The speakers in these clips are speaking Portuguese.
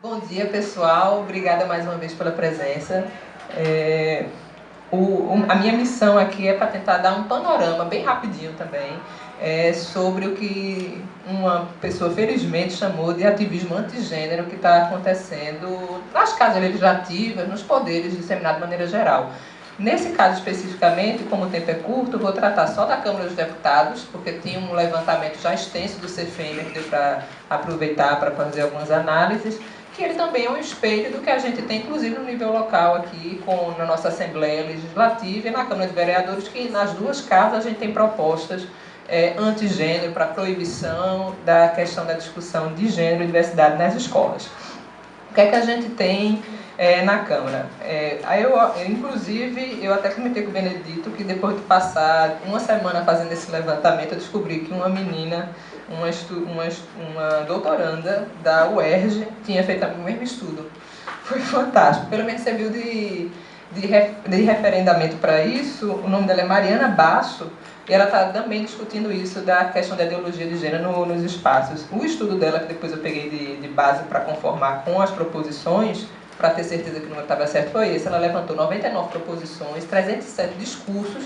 Bom dia, pessoal. Obrigada mais uma vez pela presença. É, o, a minha missão aqui é para tentar dar um panorama, bem rapidinho também, é, sobre o que uma pessoa felizmente chamou de ativismo antigênero que está acontecendo nas casas legislativas, nos poderes disseminado de maneira geral. Nesse caso especificamente, como o tempo é curto, vou tratar só da Câmara dos Deputados, porque tinha um levantamento já extenso do CFM que deu para aproveitar para fazer algumas análises que ele também é um espelho do que a gente tem, inclusive no nível local aqui, com, na nossa Assembleia Legislativa e na Câmara de Vereadores, que nas duas casas a gente tem propostas é, antigênero para proibição da questão da discussão de gênero e diversidade nas escolas. O que é que a gente tem é, na Câmara? É, aí eu, inclusive, eu até comentei com o Benedito que depois de passar uma semana fazendo esse levantamento, eu descobri que uma menina uma, uma, uma doutoranda da UERJ tinha feito o mesmo estudo. Foi fantástico. Pelo menos serviu de, de, de referendamento para isso. O nome dela é Mariana Basso e ela está também discutindo isso da questão da ideologia de gênero no, nos espaços. O estudo dela, que depois eu peguei de, de base para conformar com as proposições, para ter certeza que o número estava certo, foi esse. Ela levantou 99 proposições, 307 discursos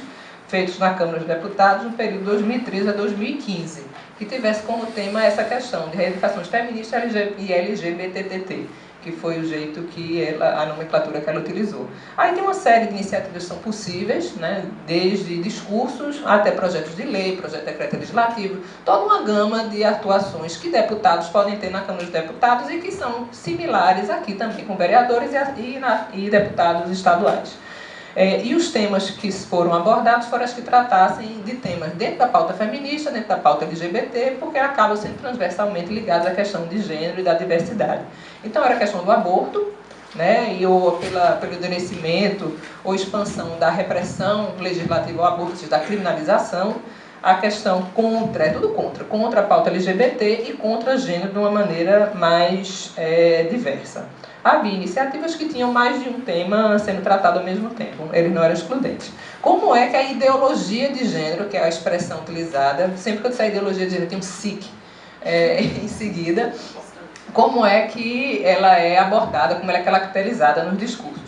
feitos na Câmara dos Deputados no período 2013 a 2015 que tivesse como tema essa questão de reivindicações feministas e LGBTT, que foi o jeito que ela, a nomenclatura que ela utilizou. Aí tem uma série de iniciativas que são possíveis, né, desde discursos até projetos de lei, projeto de decreto legislativo, toda uma gama de atuações que deputados podem ter na Câmara dos Deputados e que são similares aqui também com vereadores e, e, na, e deputados estaduais. É, e os temas que foram abordados foram os que tratassem de temas dentro da pauta feminista, dentro da pauta LGBT, porque acabam sendo transversalmente ligados à questão de gênero e da diversidade. Então era a questão do aborto, né, e ou pela, pelo endurecimento ou expansão da repressão legislativa ao aborto, da criminalização, a questão contra, é tudo contra, contra a pauta LGBT e contra gênero de uma maneira mais é, diversa havia iniciativas que tinham mais de um tema sendo tratado ao mesmo tempo, eles não eram excludentes. Como é que a ideologia de gênero, que é a expressão utilizada, sempre que eu disser ideologia de gênero tem um SIC é, em seguida, como é que ela é abordada, como ela é caracterizada nos discursos.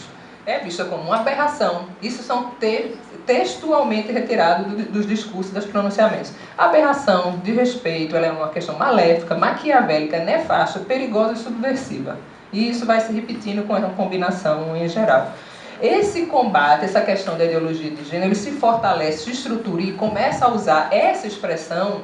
É vista como uma aberração. Isso são te textualmente retirado do, dos discursos, dos pronunciamentos. Aberração, de respeito, ela é uma questão maléfica, maquiavélica, nefasta, perigosa e subversiva. E isso vai se repetindo com a combinação em geral. Esse combate, essa questão da ideologia de gênero, ele se fortalece, se estrutura e começa a usar essa expressão,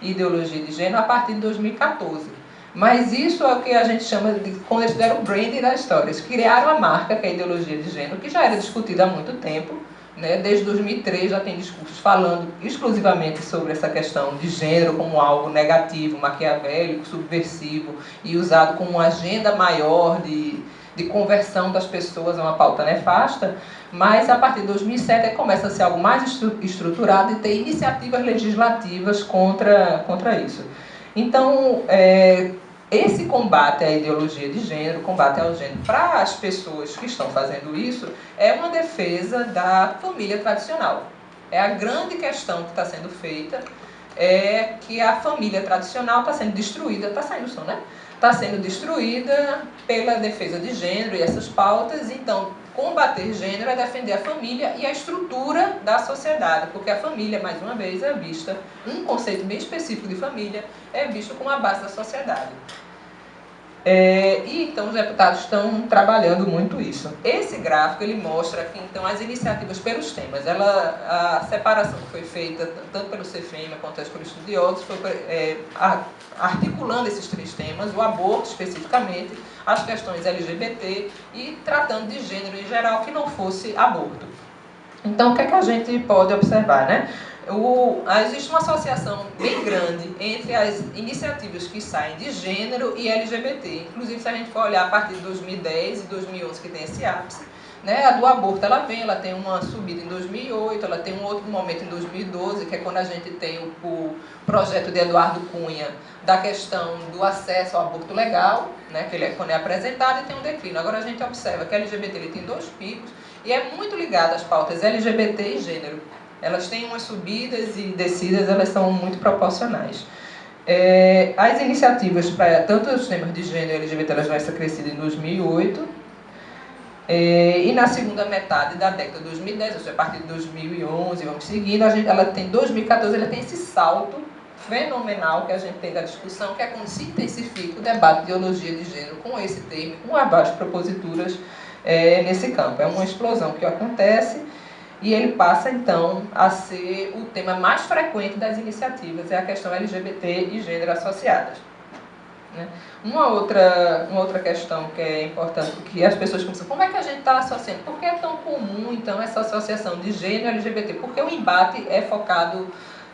ideologia de gênero, a partir de 2014. Mas isso é o que a gente chama de, quando eles fizeram o branding da história. Eles criaram a marca, que é a ideologia de gênero, que já era discutida há muito tempo, né? Desde 2003 já tem discursos falando exclusivamente sobre essa questão de gênero como algo negativo, maquiavélico, subversivo e usado como uma agenda maior de, de conversão das pessoas a uma pauta nefasta, mas a partir de 2007 começa a ser algo mais estruturado e ter iniciativas legislativas contra, contra isso. Então, é, esse combate à ideologia de gênero, combate ao gênero, para as pessoas que estão fazendo isso, é uma defesa da família tradicional. É a grande questão que está sendo feita, é que a família tradicional está sendo destruída, está saindo som, né? Está sendo destruída pela defesa de gênero e essas pautas, então combater gênero é defender a família e a estrutura da sociedade, porque a família, mais uma vez, é vista, um conceito bem específico de família, é visto como a base da sociedade. É, e então os deputados estão trabalhando muito isso. Esse gráfico ele mostra então as iniciativas pelos temas, ela, a separação que foi feita tanto pelo CFM quanto pelos estudiosos foi é, articulando esses três temas, o aborto especificamente, as questões LGBT e tratando de gênero em geral que não fosse aborto. Então o que é que a gente pode observar, né? o, existe uma associação bem grande entre as iniciativas que saem de gênero e LGBT. Inclusive, se a gente for olhar a partir de 2010 e 2011, que tem esse ápice, né, a do aborto ela vem, ela tem uma subida em 2008, ela tem um outro momento em 2012, que é quando a gente tem o, o projeto de Eduardo Cunha da questão do acesso ao aborto legal, né, que ele é, quando é apresentado, e tem um declínio. Agora a gente observa que a LGBT ele tem dois picos e é muito ligado às pautas LGBT e gênero elas têm umas subidas e descidas, elas são muito proporcionais. É, as iniciativas para tanto os temas de gênero e LGBT elas vai ser crescidas em 2008 é, e na segunda metade da década de 2010, ou seja, a partir de 2011, vamos seguindo, a gente, ela tem 2014, ela tem esse salto fenomenal que a gente tem da discussão, que é quando se intensifica o debate de ideologia de gênero com esse termo, com as proposituras é, nesse campo. É uma explosão que acontece e ele passa então a ser o tema mais frequente das iniciativas, é a questão LGBT e gênero associadas. Né? Uma, outra, uma outra questão que é importante, que as pessoas começam, como é que a gente está associando? Por que é tão comum então essa associação de gênero LGBT? Porque o embate é focado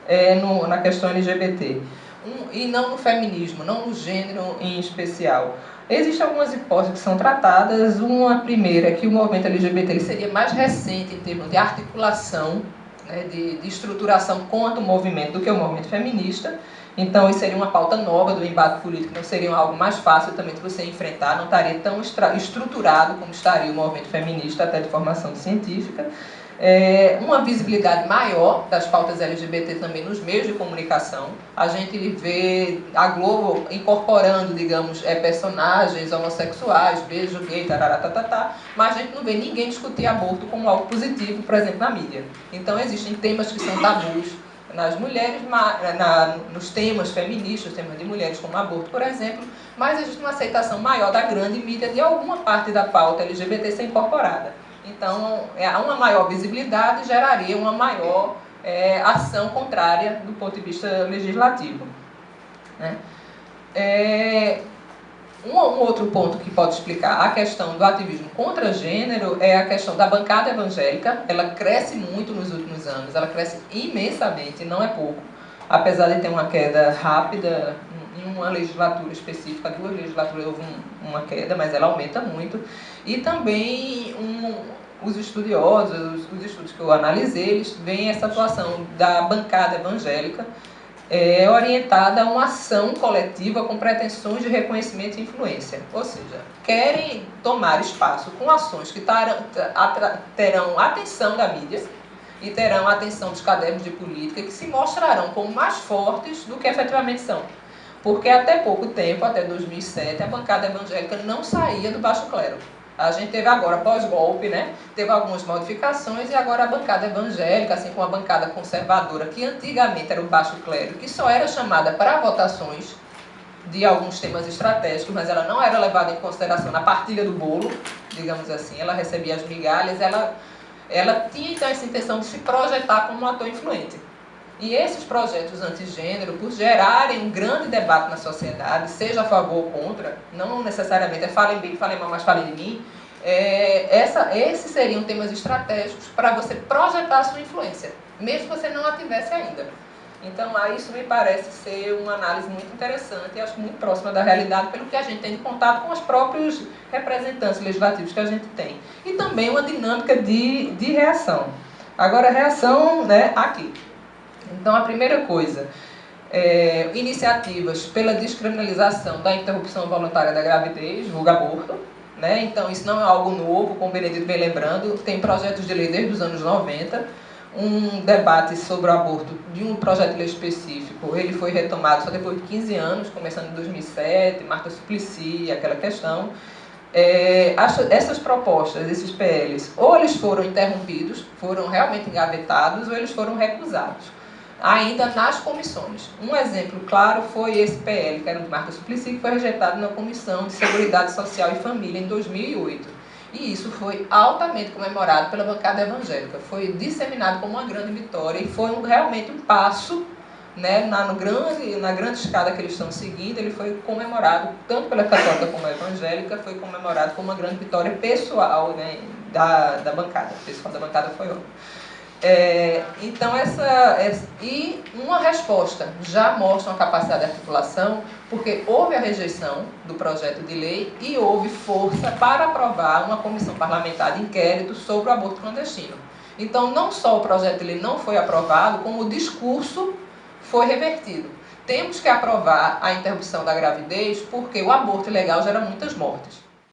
é, no, na questão LGBT um, e não no feminismo, não no gênero em especial. Existem algumas hipóteses que são tratadas. Uma primeira é que o movimento LGBT seria mais recente em termos de articulação, né, de, de estruturação contra o movimento do que o movimento feminista. Então, isso seria uma pauta nova do embate político, não seria algo mais fácil também de você enfrentar, não estaria tão estruturado como estaria o movimento feminista, até de formação científica é, uma visibilidade maior das pautas LGBT também nos meios de comunicação. A gente vê a Globo incorporando, digamos, é, personagens homossexuais, beijo gay, tararatatá, mas a gente não vê ninguém discutir aborto como algo positivo, por exemplo, na mídia. Então existem temas que são tabus nas mulheres, na, nos temas feministas, temas de mulheres como aborto, por exemplo, mas existe uma aceitação maior da grande mídia de alguma parte da pauta LGBT ser incorporada. Então, é, uma maior visibilidade geraria uma maior é, ação contrária do ponto de vista legislativo. Né? É, um, um, outro ponto que pode explicar a questão do ativismo contra gênero é a questão da bancada evangélica. Ela cresce muito nos últimos anos, ela cresce imensamente, não é pouco. Apesar de ter uma queda rápida em uma legislatura específica, duas legislaturas houve um, uma queda, mas ela aumenta muito. E também um, os estudiosos, os estudos que eu analisei, eles veem essa atuação da bancada evangélica é, orientada a uma ação coletiva com pretensões de reconhecimento e influência. Ou seja, querem tomar espaço com ações que tarão, terão atenção da mídia e terão atenção dos cadernos de política que se mostrarão como mais fortes do que efetivamente são. Porque até pouco tempo, até 2007, a bancada evangélica não saía do baixo clero. A gente teve agora, pós-golpe, né? Teve algumas modificações e agora a bancada evangélica, assim como a bancada conservadora, que antigamente era o baixo clero, que só era chamada para votações de alguns temas estratégicos, mas ela não era levada em consideração na partilha do bolo, digamos assim, ela recebia as migalhas, ela, ela tinha então essa intenção de se projetar como um ator influente. E esses projetos antigênero, por gerarem um grande debate na sociedade, seja a favor ou contra, não necessariamente é falem bem, falem mal, mas falem de mim, é, essa, esses seriam temas estratégicos para você projetar a sua influência, mesmo que você não a tivesse ainda. Então, isso me parece ser uma análise muito interessante e acho muito próxima da realidade, pelo que a gente tem de contato com os próprios representantes legislativos que a gente tem. E também uma dinâmica de, de reação. Agora, reação né, aqui. Então, a primeira coisa, é, iniciativas pela descriminalização da interrupção voluntária da gravidez, vulgo aborto. Né? Então, isso não é algo novo, como o Benedito vem lembrando, tem projetos de lei desde os anos 90, um debate sobre o aborto de um projeto de lei específico, ele foi retomado só depois de 15 anos, começando em 2007, Marta Suplicy, aquela questão. É, essas propostas, esses PLs, ou eles foram interrompidos, foram realmente engavetados, ou eles foram recusados ainda nas comissões. Um exemplo claro foi esse PL, que era o de Marta Suplicy, que foi rejeitado na Comissão de Seguridade Social e Família em 2008. E isso foi altamente comemorado pela bancada evangélica. Foi disseminado como uma grande vitória e foi um, realmente um passo né, na, grande, na grande escada que eles estão seguindo, ele foi comemorado, tanto pela católica como a evangélica, foi comemorado como uma grande vitória pessoal né, da, da bancada. O pessoal da bancada foi ótimo. É, então, essa, essa, E uma resposta já mostra uma capacidade de articulação, porque houve a rejeição do projeto de lei e houve força para aprovar uma comissão parlamentar de inquérito sobre o aborto clandestino. Então, não só o projeto de lei não foi aprovado, como o discurso foi revertido. Temos que aprovar a interrupção da gravidez porque o aborto ilegal gera muitas mortes.